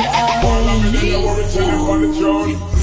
and I only you.